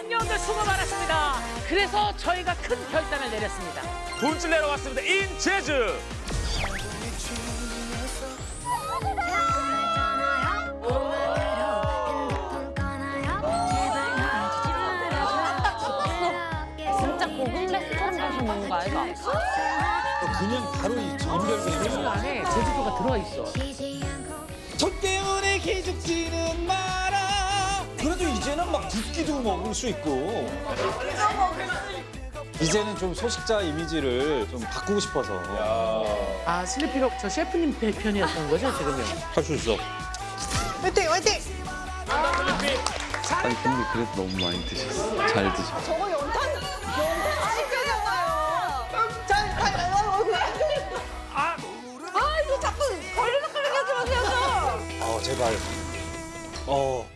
수학여행들 수고 많았습니다. 그래서 저희가 큰 결단을 내렸습니다. 돈줄 내러 왔습니다. 인 제주. 진짜 고급 레스토랑 가서 먹는 거 아이가? 그냥 바로 이 인별그램. 안에 제주도가 들어있어. 저 때문에 기죽지는 끼도 먹을 수 있고. 이제는 좀 소식자 이미지를 좀 바꾸고 싶어서. 아 슬리피가 저 셰프님 편이었던 거죠 지금요? 할 수 있어. 아니 근데 그래도 너무 많이 드셨어. 잘 드셨어. 저거 연탄 연탄 씹혀잖아요. 잘 잘. 아, 아 이거 자꾸 걸리는 마세요. 좀. 어 제발. 어